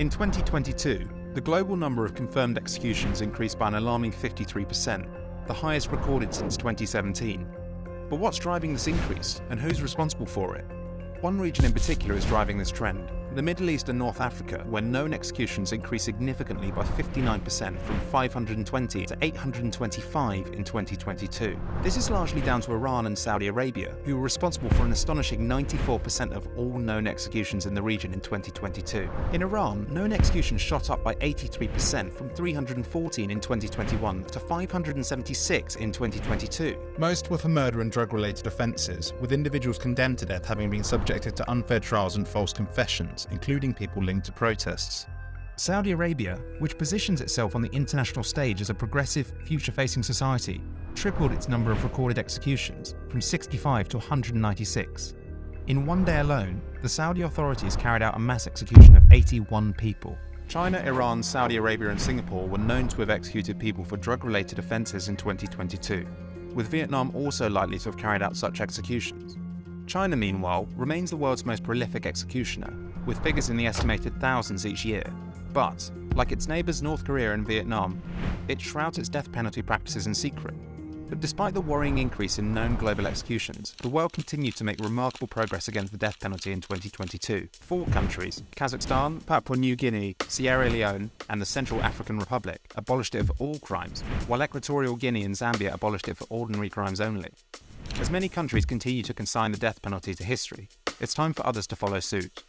In 2022, the global number of confirmed executions increased by an alarming 53%, the highest recorded since 2017. But what's driving this increase, and who's responsible for it? One region in particular is driving this trend, the Middle East and North Africa, where known executions increased significantly by 59% from 520 to 825 in 2022. This is largely down to Iran and Saudi Arabia, who were responsible for an astonishing 94% of all known executions in the region in 2022. In Iran, known executions shot up by 83% from 314 in 2021 to 576 in 2022. Most were for murder and drug-related offences, with individuals condemned to death having been subjected to unfair trials and false confessions including people linked to protests. Saudi Arabia, which positions itself on the international stage as a progressive, future-facing society, tripled its number of recorded executions from 65 to 196. In one day alone, the Saudi authorities carried out a mass execution of 81 people. China, Iran, Saudi Arabia and Singapore were known to have executed people for drug-related offences in 2022, with Vietnam also likely to have carried out such executions. China, meanwhile, remains the world's most prolific executioner, with figures in the estimated thousands each year. But, like its neighbours North Korea and Vietnam, it shrouds its death penalty practices in secret. But despite the worrying increase in known global executions, the world continued to make remarkable progress against the death penalty in 2022. Four countries, Kazakhstan, Papua New Guinea, Sierra Leone, and the Central African Republic, abolished it for all crimes, while Equatorial Guinea and Zambia abolished it for ordinary crimes only. As many countries continue to consign the death penalty to history, it's time for others to follow suit.